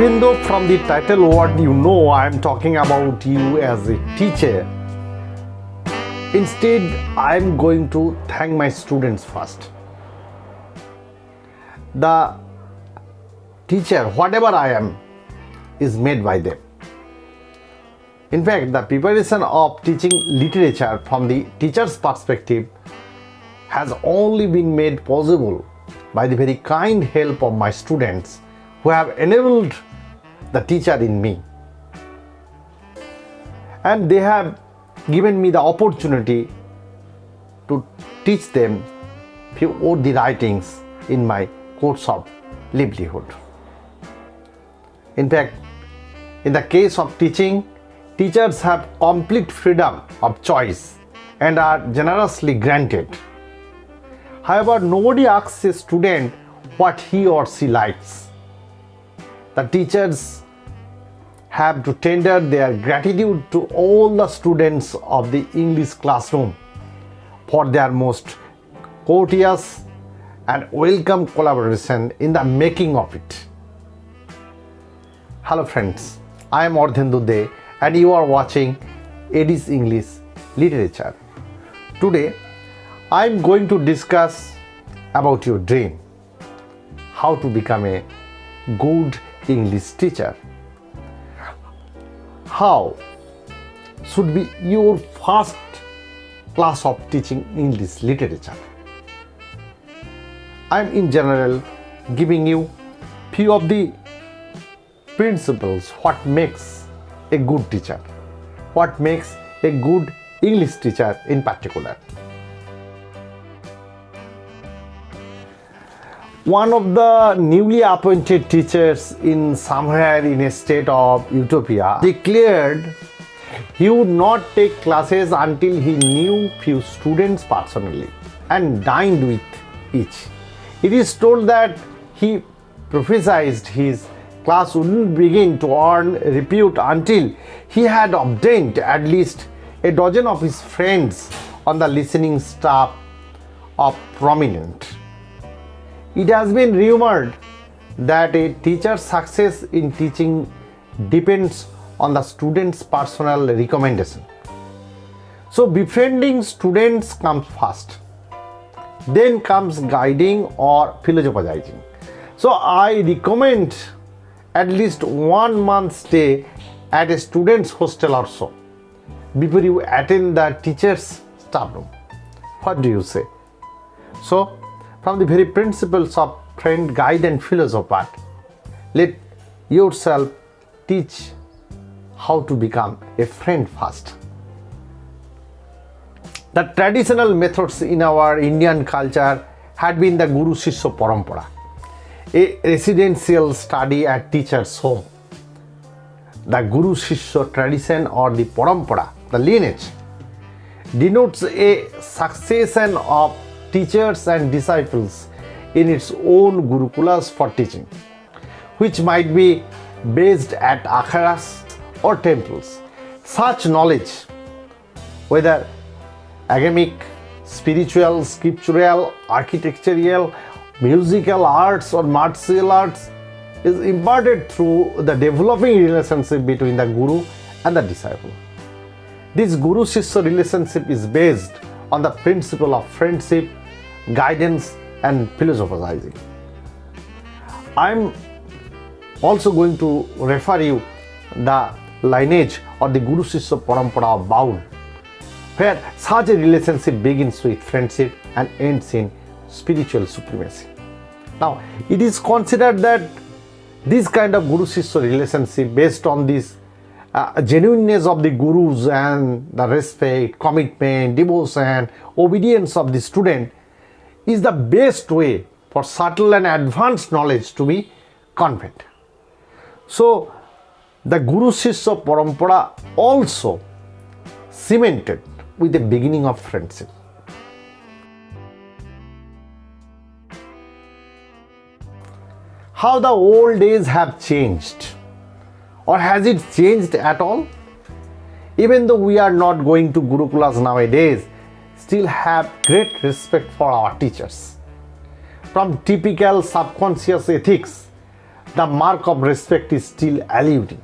Even though from the title what you know I am talking about you as a teacher, instead I am going to thank my students first. The teacher, whatever I am, is made by them. In fact, the preparation of teaching literature from the teacher's perspective has only been made possible by the very kind help of my students who have enabled the teacher in me. And they have given me the opportunity to teach them few of the writings in my course of livelihood. In fact, in the case of teaching, teachers have complete freedom of choice and are generously granted. However, nobody asks a student what he or she likes. The teachers have to tender their gratitude to all the students of the English classroom for their most courteous and welcome collaboration in the making of it. Hello friends, I am Ardhendu De and you are watching Eddie's English Literature. Today, I am going to discuss about your dream, how to become a good English teacher. How should be your first class of teaching in English literature? I am in general giving you few of the principles what makes a good teacher, what makes a good English teacher in particular. One of the newly appointed teachers in somewhere in a state of utopia declared he would not take classes until he knew few students personally and dined with each. It is told that he prophesied his class wouldn't begin to earn repute until he had obtained at least a dozen of his friends on the listening staff of prominent. It has been rumored that a teacher's success in teaching depends on the student's personal recommendation. So befriending students comes first. Then comes guiding or philosophizing. So I recommend at least one month stay at a student's hostel or so before you attend the teacher's staff room. What do you say? So from the very principles of friend, guide and philosopher, let yourself teach how to become a friend first. The traditional methods in our Indian culture had been the Guru Shishya Parampara, a residential study at teacher's home. The Guru Shishya tradition or the Parampara, the lineage, denotes a succession of teachers and disciples in its own gurukulas for teaching, which might be based at akharas or temples. Such knowledge, whether academic, spiritual, scriptural, architectural, musical arts or martial arts is imparted through the developing relationship between the guru and the disciple. This guru shishya relationship is based on the principle of friendship, guidance and philosophizing. I'm also going to refer you the lineage or the Guru Shishya Parampara of Baul where such a relationship begins with friendship and ends in spiritual supremacy. Now, it is considered that this kind of Guru Shishya relationship based on this uh, genuineness of the gurus and the respect, commitment, devotion, and obedience of the student is the best way for subtle and advanced knowledge to be conveyed. So, the Guru Shishya Parampara also cemented with the beginning of friendship. How the old days have changed or has it changed at all? Even though we are not going to Gurukulas nowadays, still have great respect for our teachers. From typical subconscious ethics, the mark of respect is still eluding.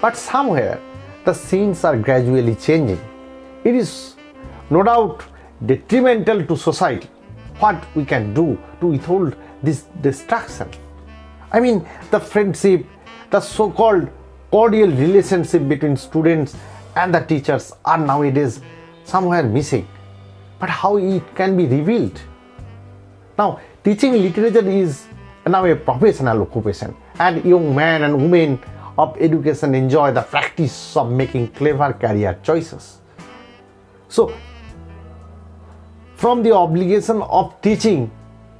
But somewhere the scenes are gradually changing. It is no doubt detrimental to society. What we can do to withhold this destruction? I mean, the friendship, the so called cordial relationship between students and the teachers are nowadays somewhere missing. But how it can be revealed? Now, teaching literature is now a professional occupation, and young men and women of education enjoy the practice of making clever career choices. So, from the obligation of teaching,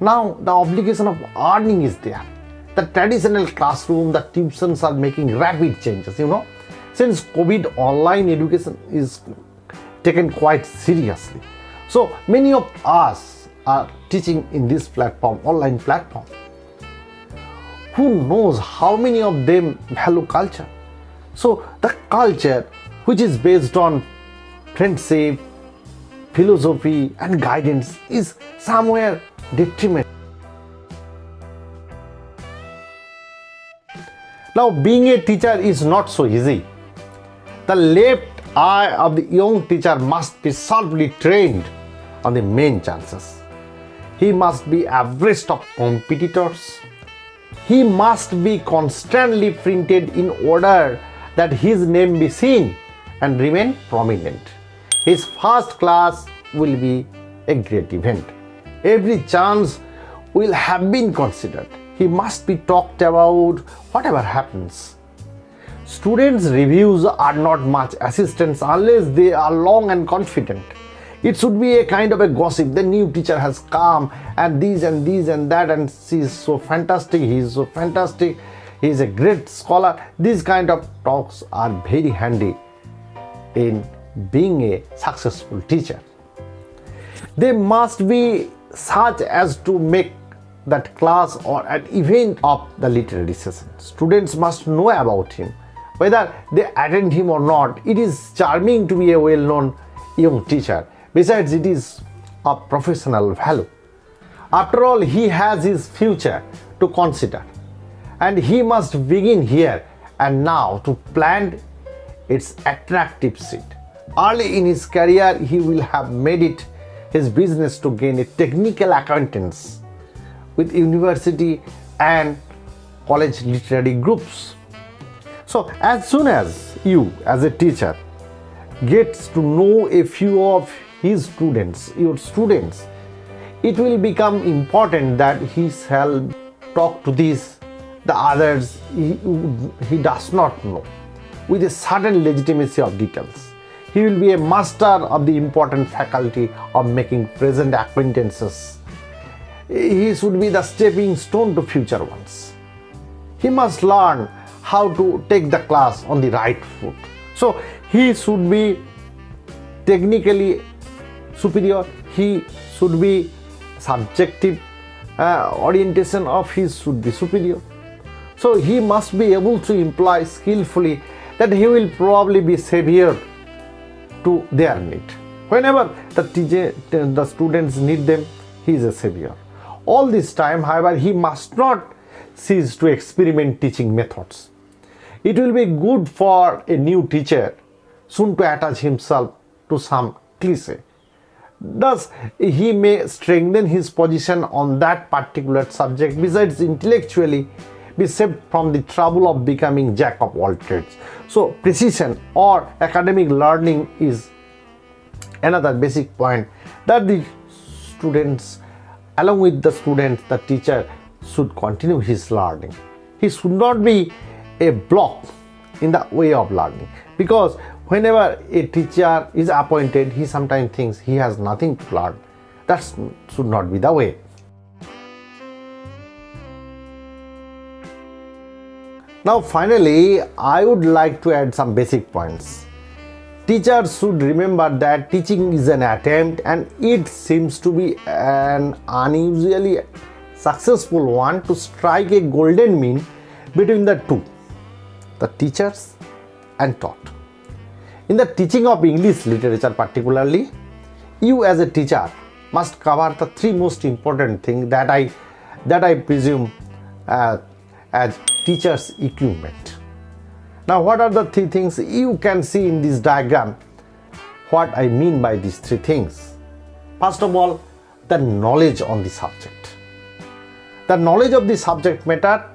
now the obligation of earning is there. The traditional classroom, the tuitions are making rapid changes, you know. Since COVID, online education is taken quite seriously. So many of us are teaching in this platform, online platform. Who knows how many of them value culture? So the culture which is based on friendship, philosophy and guidance is somewhere detrimental. Now being a teacher is not so easy. The left eye of the young teacher must be sharply trained on the main chances. He must be abreast of competitors. He must be constantly printed in order that his name be seen and remain prominent. His first class will be a great event. Every chance will have been considered. He must be talked about whatever happens. Students' reviews are not much assistance unless they are long and confident. It should be a kind of a gossip. The new teacher has come and these and these and that, and she is so fantastic, he is so fantastic, he is a great scholar. These kind of talks are very handy in being a successful teacher. They must be such as to make that class or an event of the literary session. Students must know about him whether they attend him or not, it is charming to be a well-known young teacher. Besides, it is of professional value. After all, he has his future to consider and he must begin here and now to plant its attractive seed. Early in his career, he will have made it his business to gain a technical acquaintance with university and college literary groups. So as soon as you as a teacher gets to know a few of his students, your students, it will become important that he shall talk to these, the others he, he does not know with a certain legitimacy of details. He will be a master of the important faculty of making present acquaintances. He should be the stepping stone to future ones. He must learn how to take the class on the right foot. So he should be technically superior, he should be subjective uh, orientation of his should be superior. So he must be able to imply skillfully that he will probably be savior to their need. Whenever the, teacher, the students need them, he is a savior. All this time, however, he must not cease to experiment teaching methods. It will be good for a new teacher soon to attach himself to some cliche. Thus, he may strengthen his position on that particular subject besides intellectually be saved from the trouble of becoming jack of all trades. So, precision or academic learning is another basic point that the students along with the students the teacher should continue his learning. He should not be a block in the way of learning because whenever a teacher is appointed he sometimes thinks he has nothing to learn. That should not be the way. Now finally i would like to add some basic points. Teachers should remember that teaching is an attempt and it seems to be an unusually successful one to strike a golden mean between the two the teachers and taught. In the teaching of English literature particularly, you as a teacher must cover the three most important things that I that I presume uh, as teacher's equipment. Now, what are the three things you can see in this diagram? What I mean by these three things. First of all, the knowledge on the subject. The knowledge of the subject matter,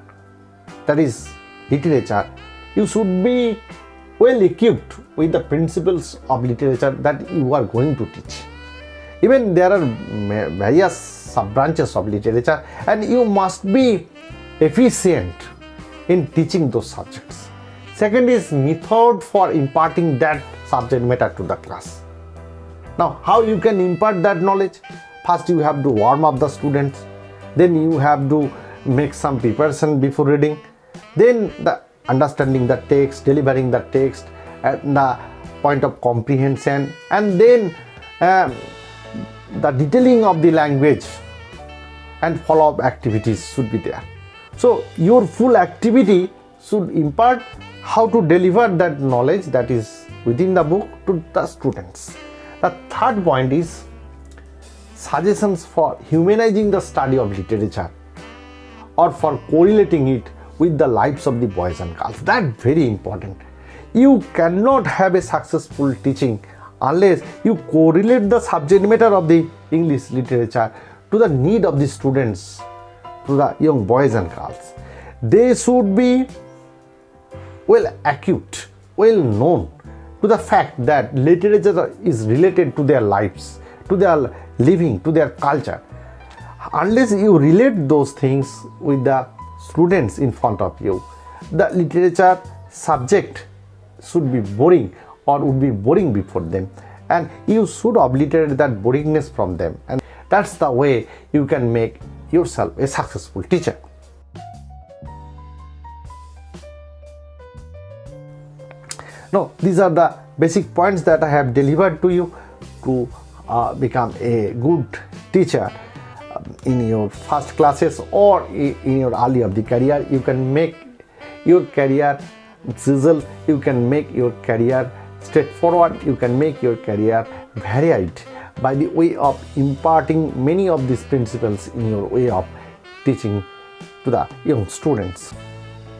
that is literature, you should be well equipped with the principles of literature that you are going to teach. Even there are various sub branches of literature, and you must be efficient in teaching those subjects. Second is method for imparting that subject matter to the class. Now, how you can impart that knowledge? First, you have to warm up the students. Then you have to make some preparation before reading. Then the understanding the text, delivering the text, and the point of comprehension, and then um, the detailing of the language and follow-up activities should be there. So your full activity should impart how to deliver that knowledge that is within the book to the students. The third point is suggestions for humanizing the study of literature or for correlating it with the lives of the boys and girls. That very important. You cannot have a successful teaching unless you correlate the subject matter of the English literature to the need of the students to the young boys and girls. They should be well acute, well known to the fact that literature is related to their lives, to their living, to their culture. Unless you relate those things with the students in front of you, the literature subject should be boring or would be boring before them. And you should obliterate that boringness from them. And that's the way you can make yourself a successful teacher. Now, these are the basic points that I have delivered to you to uh, become a good teacher in your first classes or in your early of the career. You can make your career sizzle, you can make your career straightforward, you can make your career varied by the way of imparting many of these principles in your way of teaching to the young students.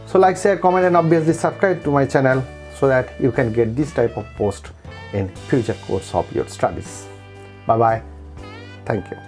So like, share, comment and obviously subscribe to my channel so that you can get this type of post in future course of your studies. Bye bye. Thank you.